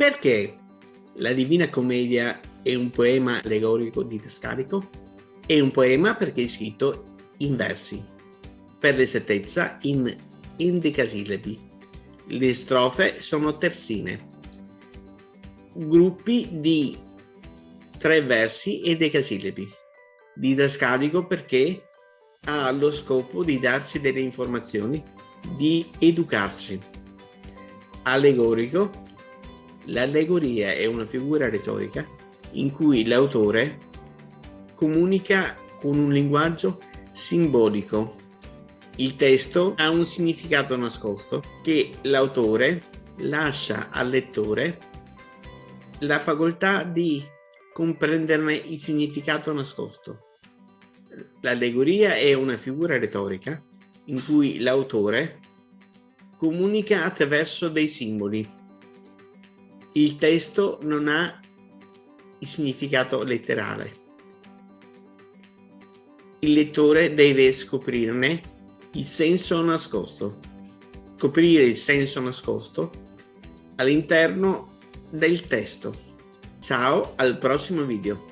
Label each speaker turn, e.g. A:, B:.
A: Perché la Divina Commedia è un poema allegorico didascalico? È un poema perché è scritto in versi, per l'esattezza in endecasillabi. Le strofe sono terzine, gruppi di tre versi e decasillabi. Didascalico perché ha lo scopo di darci delle informazioni, di educarci. Allegorico. L'allegoria è una figura retorica in cui l'autore comunica con un linguaggio simbolico. Il testo ha un significato nascosto che l'autore lascia al lettore la facoltà di comprenderne il significato nascosto. L'allegoria è una figura retorica in cui l'autore comunica attraverso dei simboli. Il testo non ha il significato letterale. Il lettore deve scoprirne il senso nascosto. Scoprire il senso nascosto all'interno del testo. Ciao, al prossimo video.